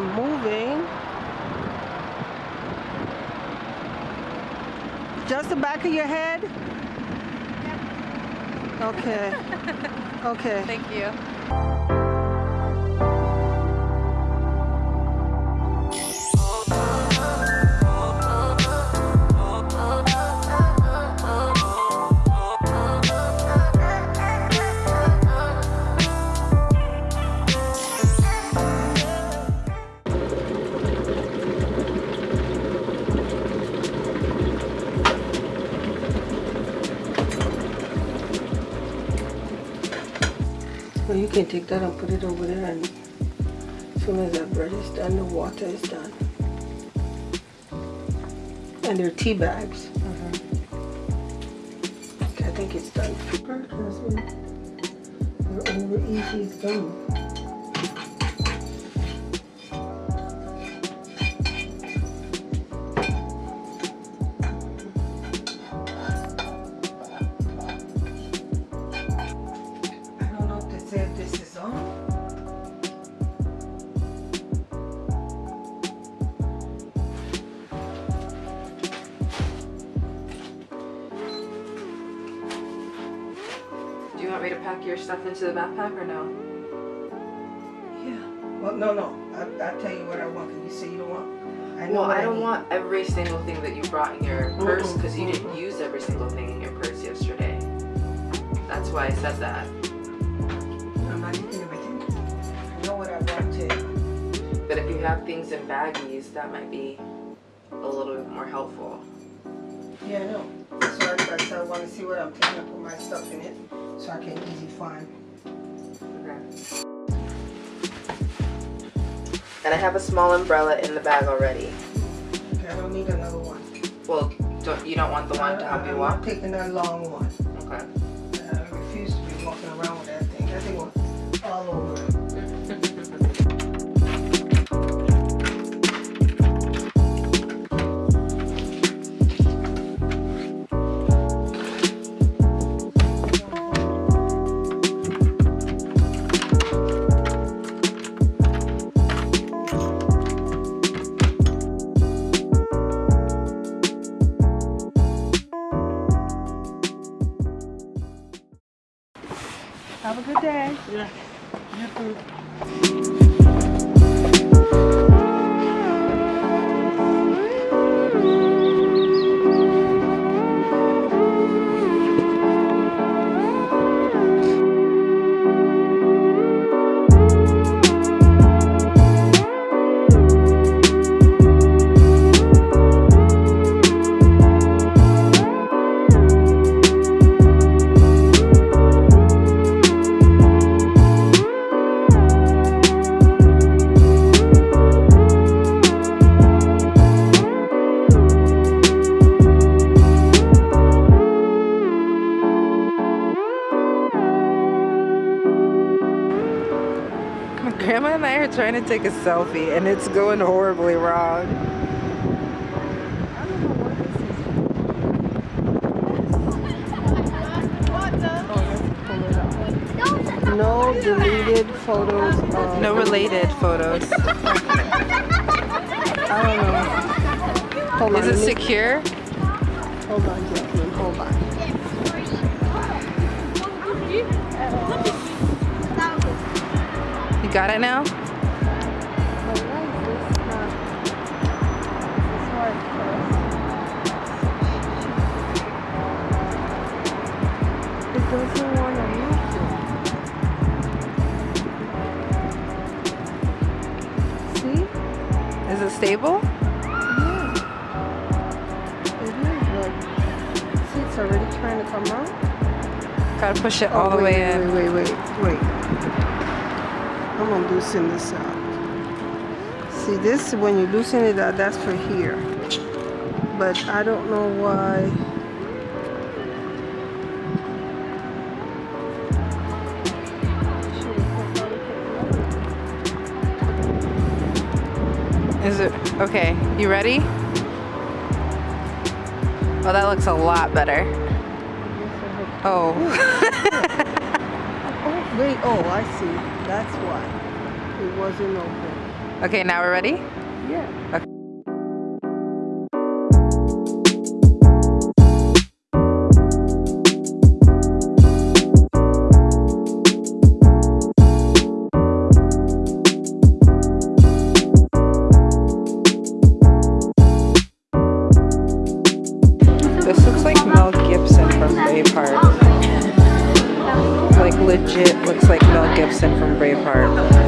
Moving. Just the back of your head? Okay. Okay. Thank you. You can take that and put it over there and as soon as that bread is done, the water is done. And they're tea bags. Okay, I think it's done. We're over easy, it's done. Your stuff into the backpack or no? Yeah. Well, no, no. I, I'll tell you what I want. Cause you say you don't want. I know Well, I don't need. want every single thing that you brought in your purse because you didn't use every single thing in your purse yesterday. That's why I said that. I'm not eating everything. I know what I wanted. But if you have things in baggies, that might be a little bit more helpful. Yeah, I know. So I, I want to see what I'm taking. Put my stuff in it so I can easy find. Okay. And I have a small umbrella in the bag already. Okay, I don't need another one. Well, don't, you don't want the one to help I, you I'm walk? not taking that long one. Okay. I refuse to be walking around with that thing. That thing was all over. Have a good day. Yeah. You too. Take a selfie and it's going horribly wrong. No deleted photos. No related photos. I don't know. Hold on. Is it me- secure? Hold on, Jacqueline. Hold on. You got it now? Doesn't want to move. See? Is it stable? Yeah. It is, but see, it's already trying to come out. Gotta push it oh, all Oh, the way wait, in. Wait, wait, wait, wait. I'm gonna loosen this out. See, this when you loosen it out, that's for here. But I don't know why. Is it okay? You ready? Oh, that looks a lot better. Oh. Oh, wait, oh, I see. That's why. It wasn't open. Okay, now we're ready? Yeah. This From Braveheart.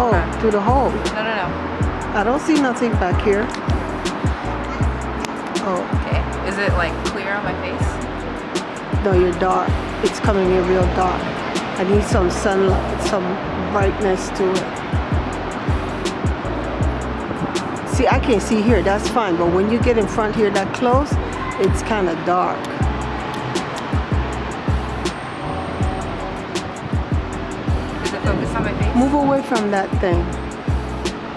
Oh, Okay. through the hole. No, no, no. I don't see nothing back here. Oh, Okay. Is it like clear on my face? no, you're dark. It's coming in real dark. I need some sunlight, some brightness to it. See, I can't see here, that's fine, but when you get in front here that close, it's kind of dark. Move away from that thing.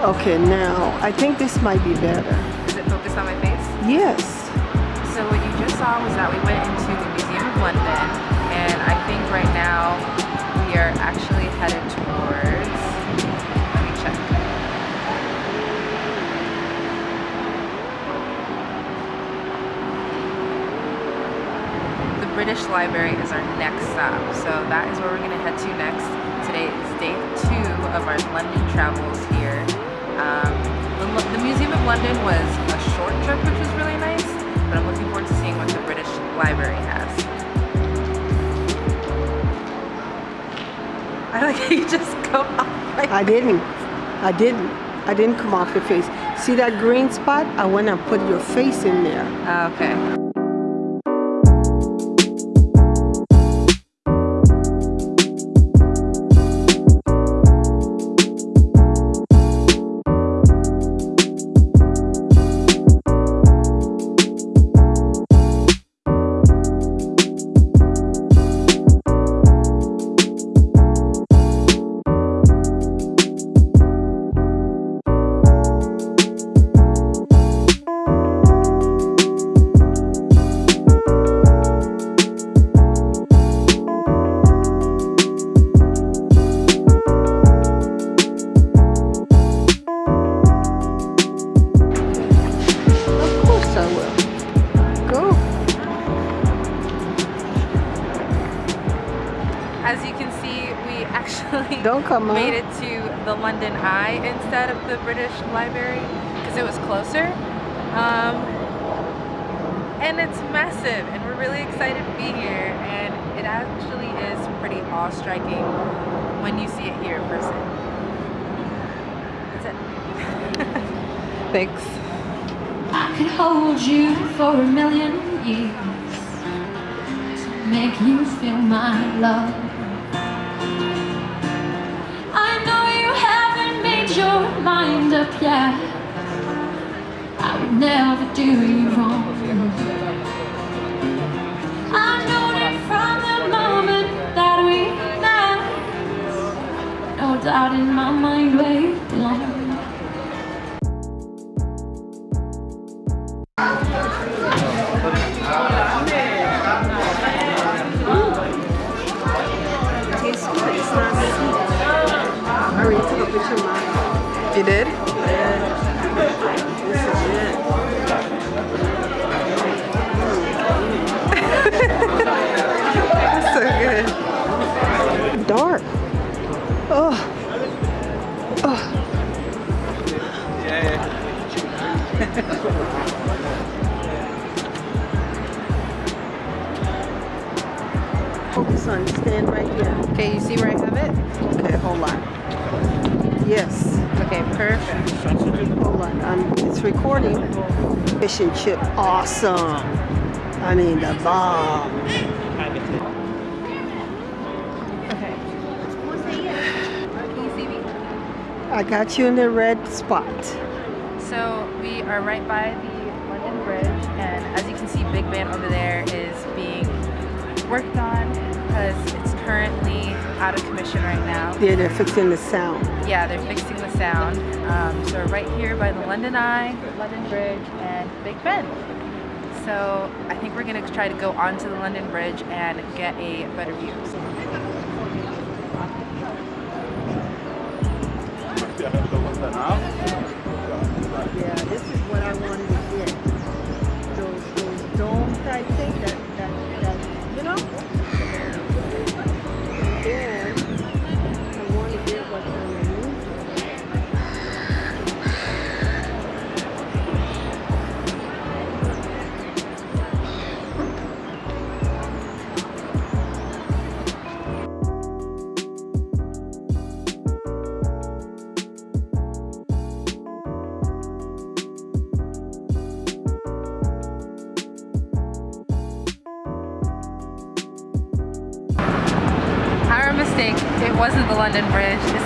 Okay, now, I think this might be better. Is it focused on my face? Yes. So what you just saw was that we went into the Museum of London, and I think right now we are actually headed towards. Let me check. The British Library is our next stop, so that is where we're going to head to next. Day two of our London travels here. Um, the, the Museum of London was a short trip, which was really nice, but I'm looking forward to seeing what the British Library has. I like how you just go off like I didn't. I didn't. I didn't come off your face. See that green spot? I went and put your face in there. Ah, okay. Don't come out. made it to the London Eye instead of the British Library because it was closer. Um, and it's massive, and we're really excited to be here. And it actually is pretty awe-striking when you see it here in person. That's it. Thanks. I could hold you for a million years to make you feel my love. Mind up yet. I would never do you wrong. I know that from the moment that we met, no doubt in my mind where you belong. Tastes Focus on stand right here. Okay, you see where I have it? Okay, hold on. Yes. Okay, perfect. Hold on. Um, it's recording. Fish and chip. Awesome. I mean, the bomb. Okay. Can you see me? I got you in the red spot. So we are right by the London Bridge, and as you can see, Big Ben over there is being worked on because it's currently out of commission right now. Yeah, they're fixing the sound. Yeah, they're fixing the sound. Um, so we're right here by the London Eye, London Bridge, and Big Ben. So I think we're gonna try to go onto the London Bridge and get a better view. Yeah,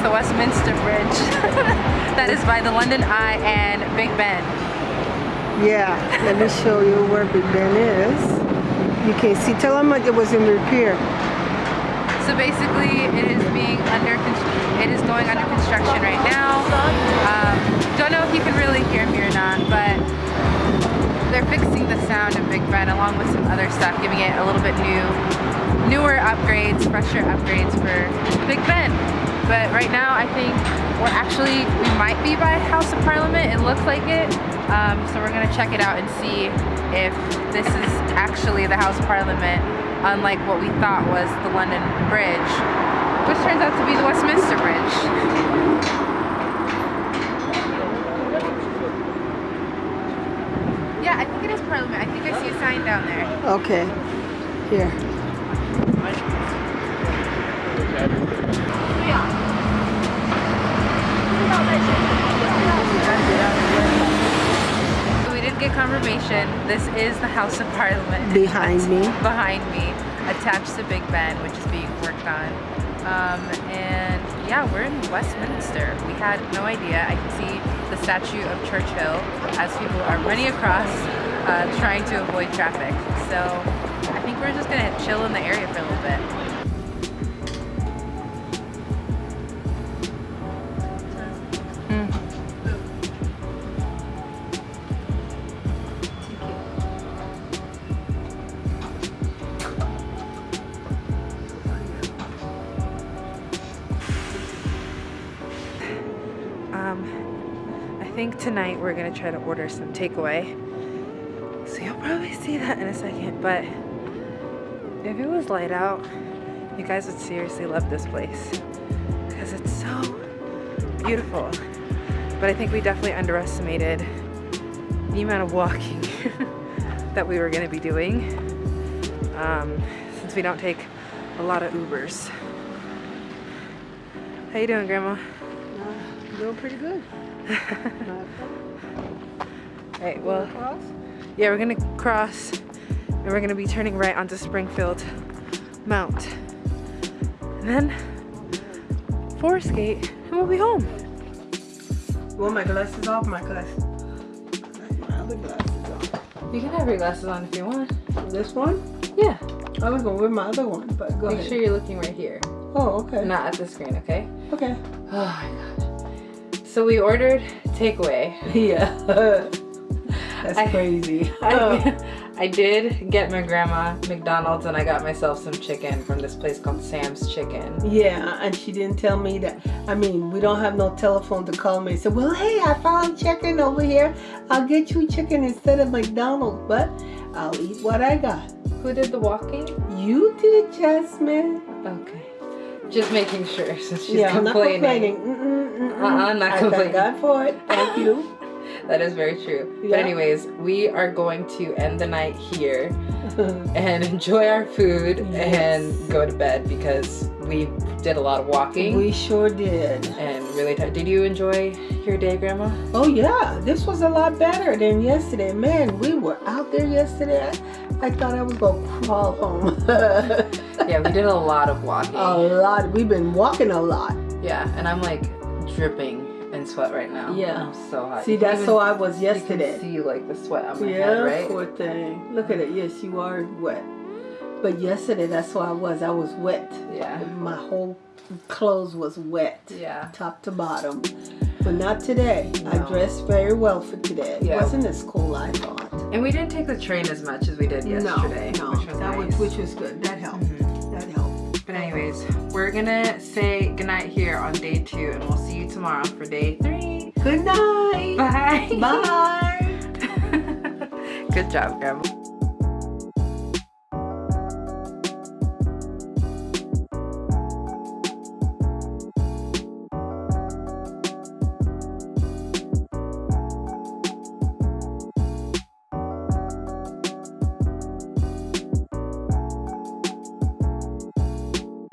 the Westminster Bridge that is by the London Eye and Big Ben. Yeah, let me show you where Big Ben is. You can see, tell them it was in repair. So basically, it is being under, it is going under construction right now. Um, don't know if you can really hear me or not, but they're fixing the sound of Big Ben along with some other stuff, giving it a little bit new, newer upgrades, fresher upgrades for Big Ben. But right now, I think we're actually, we might be by House of Parliament. It looks like it. Um, so we're gonna check it out and see if this is actually the House of Parliament, unlike what we thought was the London Bridge, which turns out to be the Westminster Bridge. Yeah, I think it is Parliament. I think I see a sign down there. Okay, here. We did get confirmation. This is the House of Parliament. Behind me. Behind me, attached to Big Ben, which is being worked on. Um, and yeah, we're in Westminster. We had no idea. I can see the statue of Churchill as people are running across, uh, trying to avoid traffic. So I think we're just gonna chill in the area for a little bit. Tonight we're gonna try to order some takeaway. So you'll probably see that in a second, but if it was light out, you guys would seriously love this place because it's so beautiful. But I think we definitely underestimated the amount of walking that we were gonna be doing um, since we don't take a lot of Ubers. How you doing, Grandma? Uh, I'm doing pretty good. Right, well, Cross? yeah, we're gonna cross and we're gonna be turning right onto Springfield Mount. And then Forest Gate and we'll be home. Well, my glasses off, my glasses. My other glasses on. You can have your glasses on if you want. This one? Yeah. I was gonna wear my other one, but go Make ahead. sure you're looking right here, Oh, okay. not at the screen, okay? Okay. Oh my god. So we ordered takeaway. Yeah. That's I- crazy. I, I did get my grandma McDonald's and I got myself some chicken from this place called Sam's Chicken. Yeah, and she didn't tell me that. I mean, we don't have no telephone to call me and say, well, hey, I found chicken over here. I'll get you chicken instead of McDonald's, but I'll eat what I got. Who did the walking? You did, Jasmine. Okay. Just making sure since she's yeah, I'm not complaining. complaining. Mm-mm, mm-mm. Uh-uh, not I complaining. thank God for it. Thank you. That is very true. Yeah. But anyways, we are going to end the night here and enjoy our food Yes. and go to bed because we did a lot of walking we sure did. and really tired. Did you enjoy your day, Grandma? Oh yeah, this was a lot better than yesterday. Man, we were out there yesterday. I, I thought I was gonna crawl home. Yeah, we did a lot of walking. a lot. We've been walking a lot. Yeah, and I'm like dripping in sweat right now. Yeah. I'm so hot. See, that's how I was yesterday. see like the sweat on my Yeah, head, right? poor thing. Look at it. Yes, you are wet. But yesterday, that's how I was. I was wet. Yeah. My whole clothes was wet, Yeah. top to bottom. But not today. I dressed very well for today. It wasn't as cool I thought. And we didn't take the train as much as we did yesterday, no, no, which was that nice. was which was good. That helped. But anyways, we're gonna say goodnight here on day two, and we'll see you tomorrow for day three. Good night. Bye. Bye. Good job, Grandma.